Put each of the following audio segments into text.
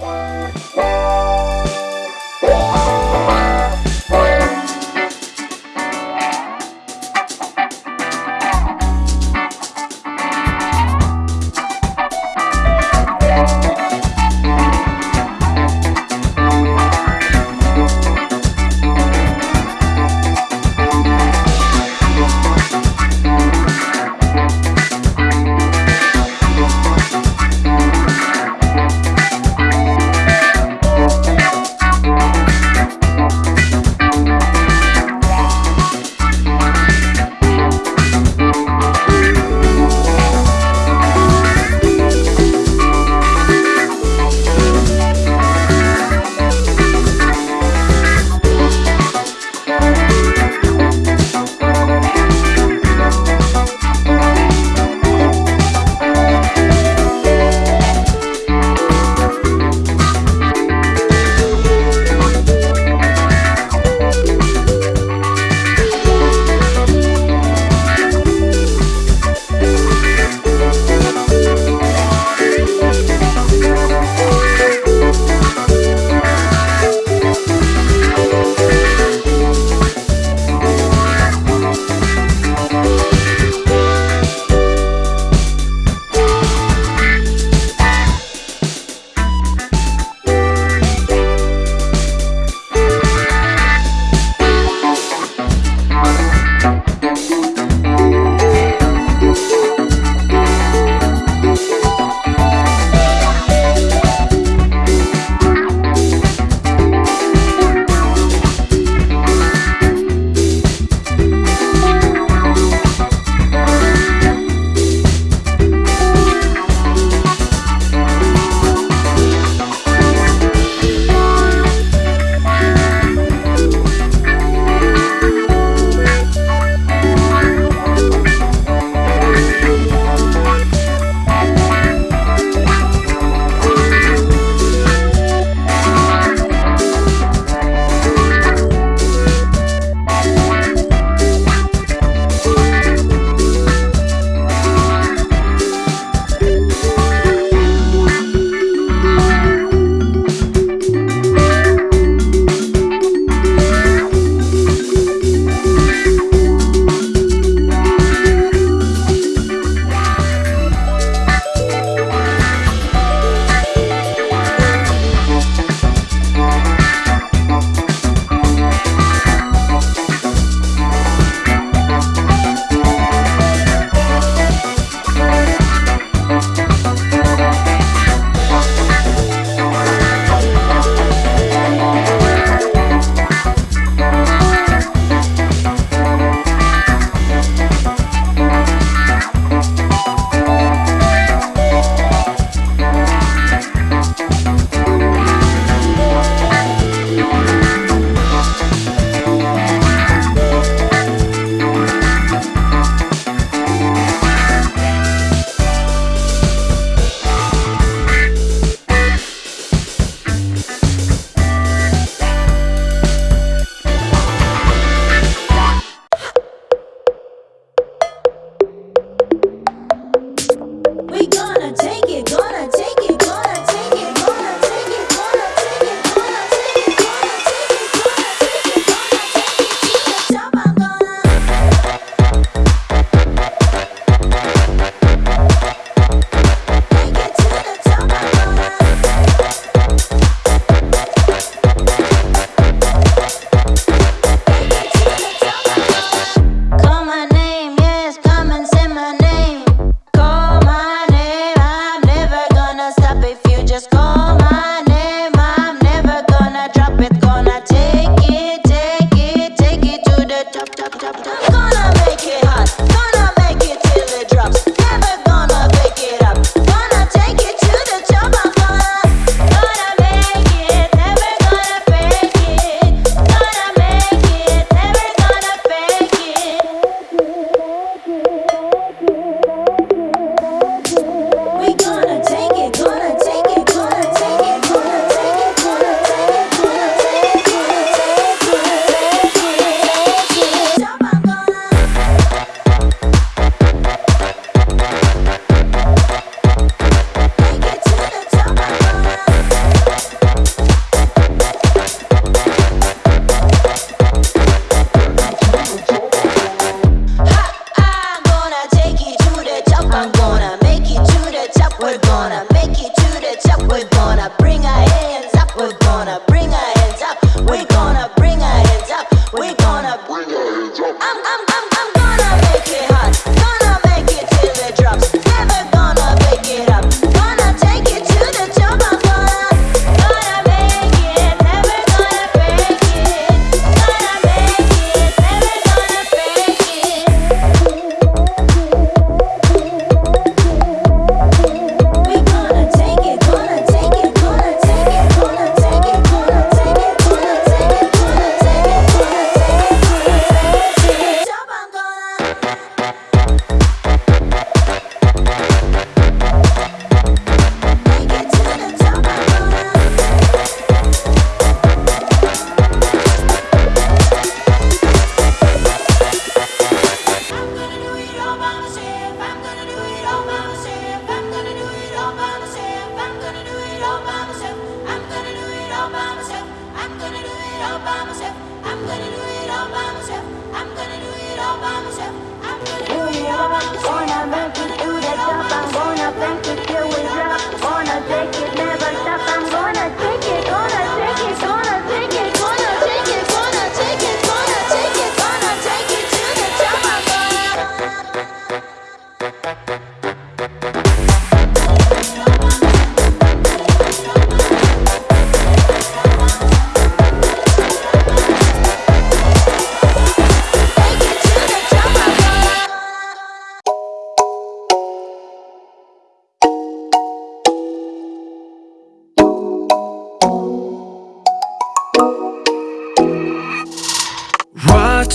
Bye.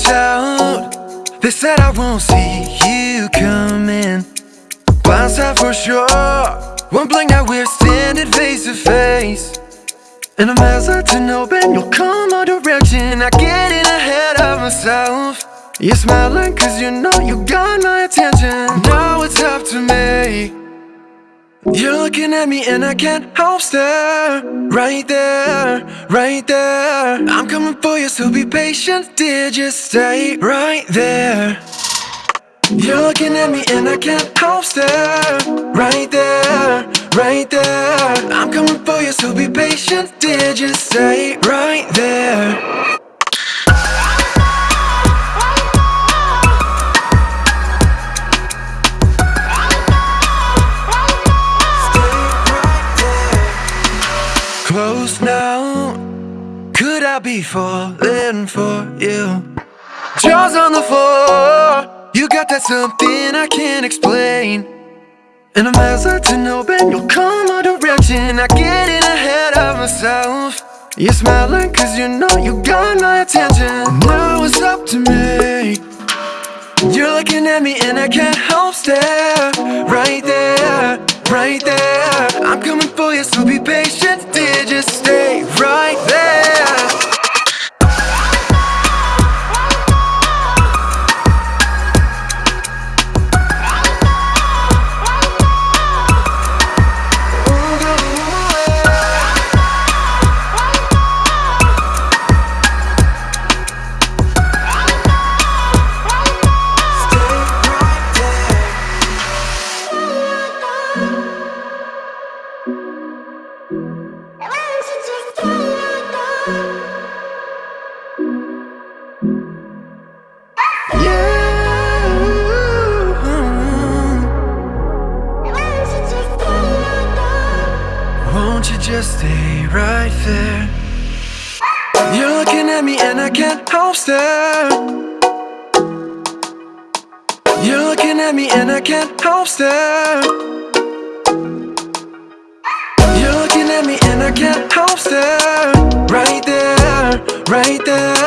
Out, they said I won't see you coming. Blindside for sure. One blink now we're standing face to face. And I'm hesitant, hoping you'll come our direction. I get in ahead of myself. You're smiling cause you know you got my attention. Now it's up to me. You're looking at me and I can't help stare. Right there, right there. I'm coming for you, so be patient Dear, just stay right there. You're looking at me and I can't help stare. Right there, right there. I'm coming for you, so be patient Dear, just stay right there be falling for you? Jaws on the floor. You got that something I can't explain. And I'm hesitant, hoping you'll come our direction. I get in ahead of myself. You're smiling cause you know you got my attention. Now it's up to me. You're looking at me and I can't help stare Right there, right there I'm stay right there? You're looking at me and I can't help stare. You're looking at me and I can't help stare. You're looking at me and I can't help stare. Right there, right there.